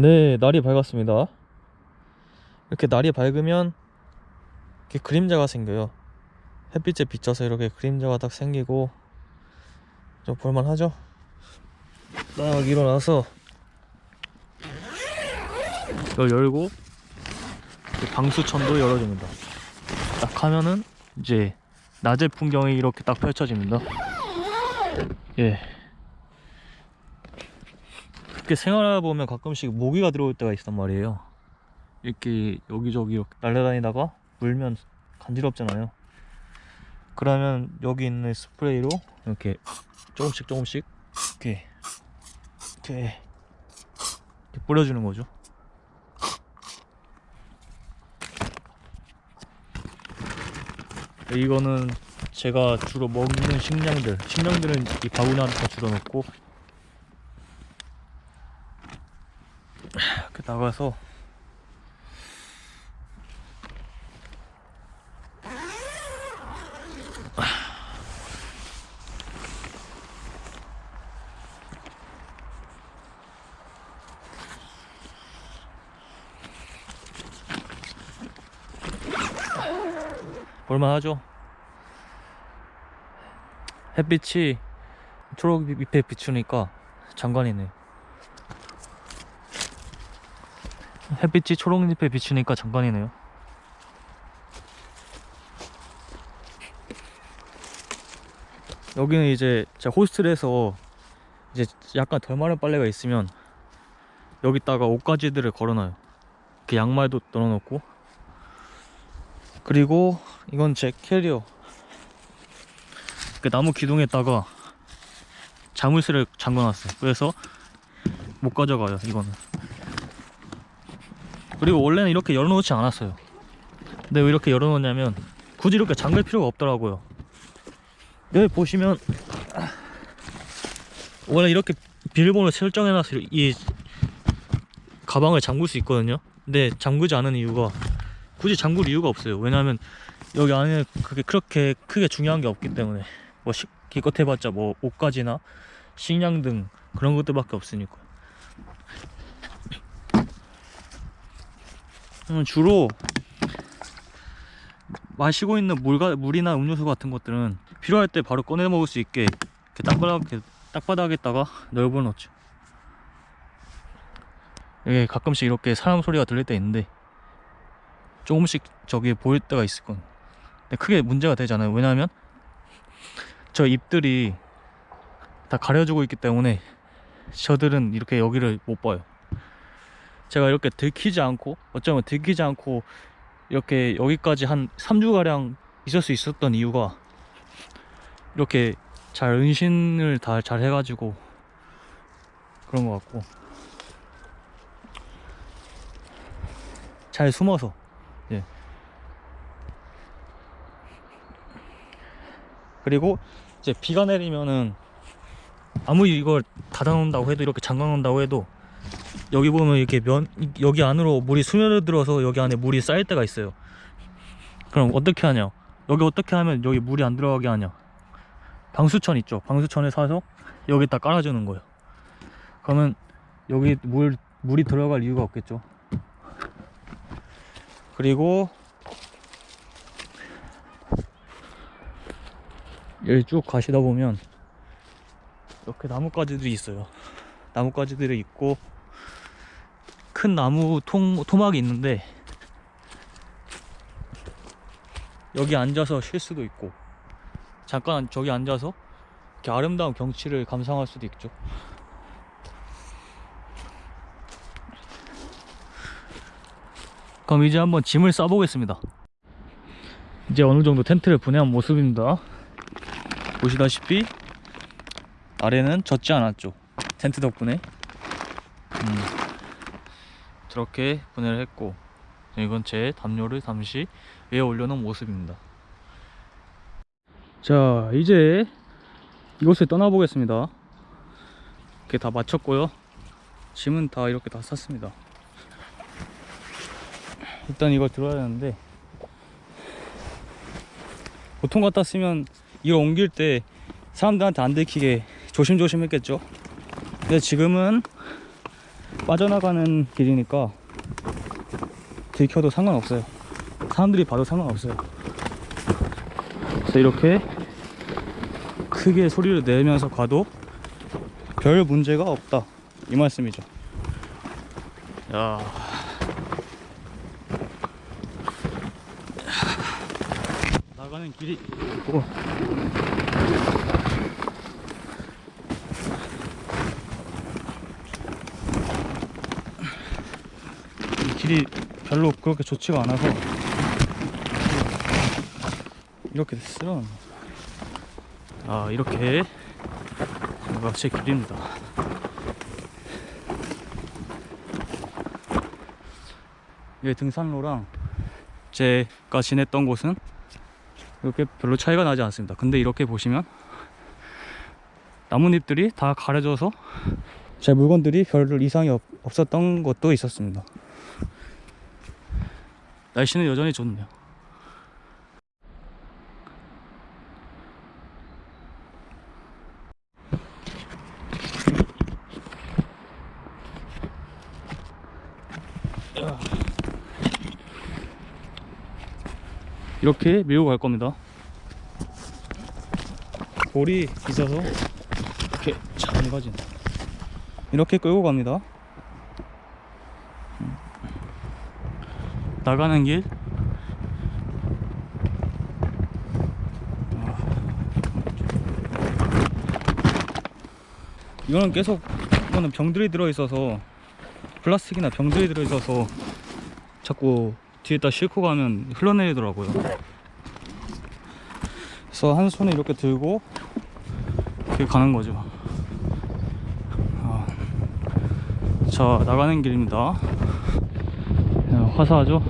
네, 날이 밝았습니다. 이렇게 날이 밝으면 이렇게 그림자가 생겨요. 햇빛에 비쳐서 이렇게 그림자가 딱 생기고 좀 볼만하죠? 딱 일어나서 이걸 열고 방수천도 열어줍니다. 딱 하면은 이제 낮의 풍경이 이렇게 딱 펼쳐집니다. 예. 이렇게 생활하다 보면 가끔씩 모기가 들어올 때가 있단 말이에요. 이렇게 여기저기 이렇게 날아다니다가 물면 간지럽잖아요. 그러면 여기 있는 스프레이로 이렇게 조금씩 조금씩 이렇게 이렇게, 이렇게 뿌려주는 거죠. 이거는 제가 주로 먹는 식량들 식량들은 이 바구니 안에 다 주로 넣고 이렇게 나가서 볼만하죠? 햇빛이 초록 잎에 비추니까 장관이네. 햇빛이 초록잎에 비추니까 장관이네요. 여기는 이제 제가 호스텔에서 이제 약간 덜 마른 빨래가 있으면 여기다가 옷가지들을 걸어놔요. 이렇게 양말도 넣어놓고 그리고 이건 제 캐리어 그 나무 기둥에다가 자물쇠를 잠궈놨어요. 그래서 못 가져가요. 이거는. 그리고 원래는 이렇게 열어놓지 않았어요. 근데 왜 이렇게 열어놓냐면 굳이 이렇게 잠글 필요가 없더라고요. 여기 보시면 원래 이렇게 비밀번호 설정해놔서 이 가방을 잠글 수 있거든요. 근데 잠그지 않은 이유가 굳이 잠글 이유가 없어요. 왜냐면 여기 안에 그게 그렇게 크게 중요한 게 없기 때문에 뭐 식, 기껏 해봤자 뭐 옷가지나 식량 등 그런 것들밖에 없으니까 주로 마시고 있는 물가, 물이나 음료수 같은 것들은 필요할 때 바로 꺼내 먹을 수 있게 이렇게 땅바닥, 땅바닥에다가 넓어 놓죠 이게 가끔씩 이렇게 사람 소리가 들릴 때 있는데 조금씩 저기 보일 때가 있을 건. 근데 크게 문제가 되잖아요. 왜냐하면 저 잎들이 다 가려주고 있기 때문에 저들은 이렇게 여기를 못 봐요 제가 이렇게 들키지 않고 어쩌면 들키지 않고 이렇게 여기까지 한 3주가량 있을 수 있었던 이유가 이렇게 잘 은신을 다 잘 해가지고 그런 것 같고 잘 숨어서 예. 그리고 이제 비가 내리면은 아무리 이걸 닫아 놓는다고 해도 이렇게 잠가 놓는다고 해도 여기 보면 이렇게 면 여기 안으로 물이 스며들어서 여기 안에 물이 쌓일 때가 있어요. 그럼 어떻게 하냐? 여기 어떻게 하면 여기 물이 안 들어가게 하냐? 방수천 있죠? 방수천에 사서 여기다 깔아주는 거예요. 그러면 여기 물 물이 들어갈 이유가 없겠죠? 그리고 여기 쭉 가시다 보면 이렇게 나뭇가지들이 있어요. 나뭇가지들이 있고 큰 나무 통, 토막이 있는데 여기 앉아서 쉴 수도 있고 잠깐 저기 앉아서 이렇게 아름다운 경치를 감상할 수도 있죠. 그럼 이제 한번 짐을 싸보겠습니다. 이제 어느 정도 텐트를 분해한 모습입니다. 보시다시피 아래는 젖지 않았죠. 텐트 덕분에. 음, 저렇게 분해를 했고 이건 제 담요를 잠시 위에 올려놓은 모습입니다. 자 이제 이곳을 떠나보겠습니다. 이렇게 다 마쳤고요. 짐은 다 이렇게 다 쌌습니다. 일단 이걸 들어야 되는데 보통 같았으면 이걸 옮길 때 사람들한테 안 들키게 조심조심 했겠죠? 근데 지금은 빠져나가는 길이니까 들켜도 상관없어요. 사람들이 봐도 상관없어요. 그래서 이렇게 크게 소리를 내면서 가도 별 문제가 없다. 이 말씀이죠. 야. 나가는 길이 있고 이 길이 별로 그렇게 좋지가 않아서 이렇게 됐어요. 아 이렇게 제 길입니다. 이게 등산로랑 제가 지냈던 곳은 이렇게 별로 차이가 나지 않습니다. 근데 이렇게 보시면 나뭇잎들이 다 가려져서 제 물건들이 별 이상이 없, 없었던 것도 있었습니다 날씨는 여전히 좋네요. 이렇게 밀고 갈 겁니다. 볼이 있어서 이렇게 잘 가진 이렇게 끌고 갑니다 나가는 길? 아. 이거는 계속 이거는 병들이 들어있어서 플라스틱이나 병들이 들어있어서 자꾸 뒤에다 싣고 가면 흘러내리더라고요. 그래서 한 손에 이렇게 들고 이렇게 가는 거죠. 아, 자 나가는 길입니다. 야, 화사하죠